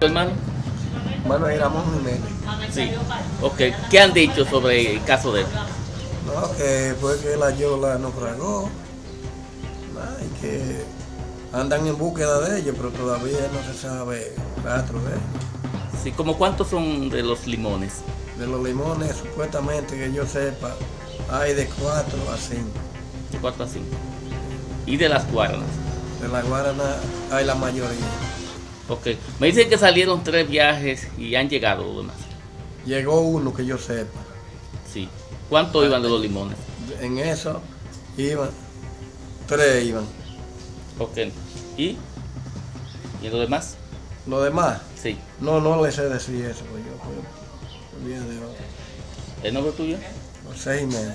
hermano? Manuel Ramón Jiménez. Sí. Ok. ¿Qué han dicho sobre el caso de él? No, que fue que la Yola naufragó. Y que andan en búsqueda de ellos, pero todavía no se sabe rastro de ellos. Sí, ¿como cuántos son de los limones? De los limones, supuestamente que yo sepa, hay de 4 a 5. De 4 a 5. ¿Y de las guaranas? De la Guarana hay la mayoría. Ok. Me dicen que salieron tres viajes y han llegado los demás. Llegó uno que yo sepa. Sí. ¿Cuántos iban de los limones? En eso iban, tres iban. Ok. ¿Y? ¿Y los demás? Los demás, Sí. no, no les sé decir eso, pues yo, pues, de ¿El nombre tuyo? los seis meses.